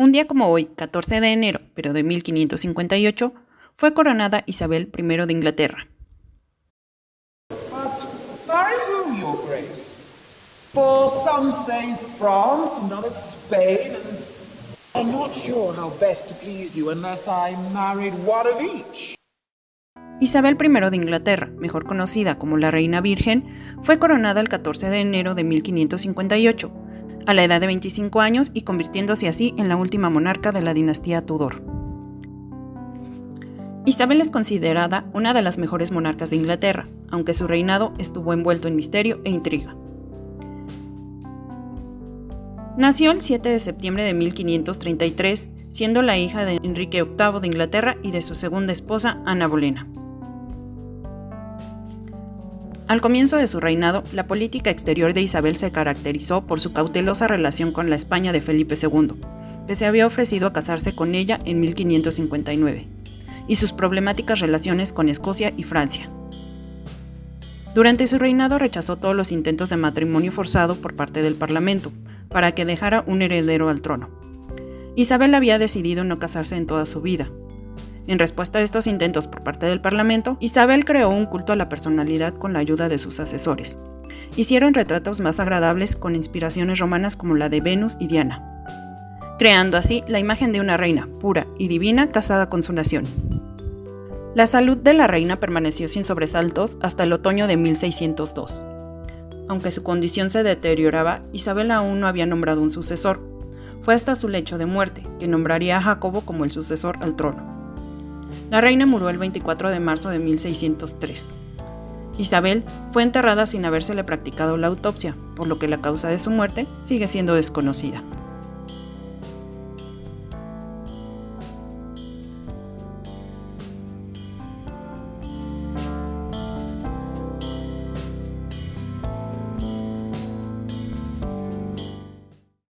Un día como hoy, 14 de enero, pero de 1558, fue coronada Isabel I de Inglaterra. But marry who, your grace? For some say France, and others Spain, and I'm not sure how best to please you unless I married one of each. Isabel I de Inglaterra, mejor conocida como la Reina Virgen, fue coronada el 14 de enero de 1558, a la edad de 25 años y convirtiéndose así en la última monarca de la dinastía Tudor. Isabel es considerada una de las mejores monarcas de Inglaterra, aunque su reinado estuvo envuelto en misterio e intriga. Nació el 7 de septiembre de 1533, siendo la hija de Enrique VIII de Inglaterra y de su segunda esposa, Ana Bolena. Al comienzo de su reinado, la política exterior de Isabel se caracterizó por su cautelosa relación con la España de Felipe II, que se había ofrecido a casarse con ella en 1559, y sus problemáticas relaciones con Escocia y Francia. Durante su reinado rechazó todos los intentos de matrimonio forzado por parte del Parlamento, para que dejara un heredero al trono. Isabel había decidido no casarse en toda su vida, en respuesta a estos intentos por parte del Parlamento, Isabel creó un culto a la personalidad con la ayuda de sus asesores. Hicieron retratos más agradables con inspiraciones romanas como la de Venus y Diana, creando así la imagen de una reina pura y divina casada con su nación. La salud de la reina permaneció sin sobresaltos hasta el otoño de 1602. Aunque su condición se deterioraba, Isabel aún no había nombrado un sucesor. Fue hasta su lecho de muerte que nombraría a Jacobo como el sucesor al trono. La reina murió el 24 de marzo de 1603. Isabel fue enterrada sin habérsele practicado la autopsia, por lo que la causa de su muerte sigue siendo desconocida.